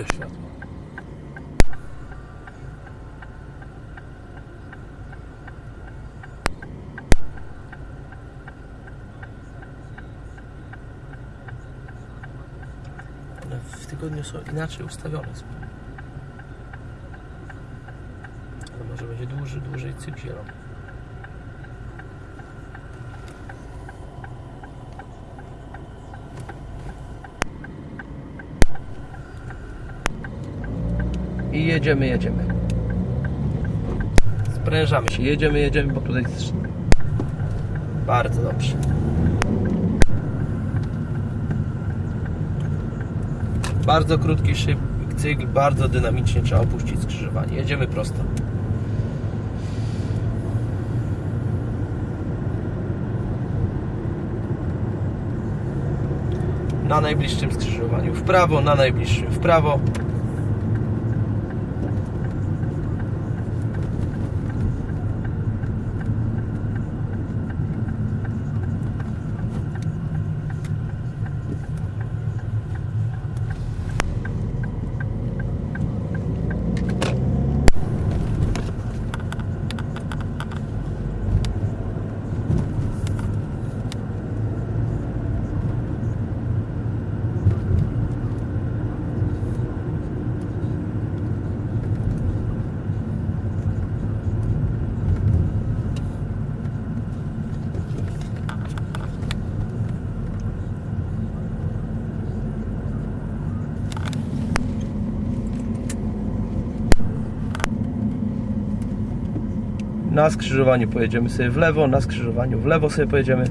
Drugie światło. W tygodniu są inaczej ustawione. Ale może będzie dłużej, dłużej cykl zielony. I jedziemy, jedziemy. Sprężamy się, jedziemy, jedziemy, bo tutaj jest bardzo dobrze. Bardzo krótki szyb, cykl, bardzo dynamicznie trzeba opuścić skrzyżowanie. Jedziemy prosto. Na najbliższym skrzyżowaniu w prawo, na najbliższym w prawo. Na skrzyżowaniu pojedziemy sobie w lewo, na skrzyżowaniu w lewo sobie pojedziemy.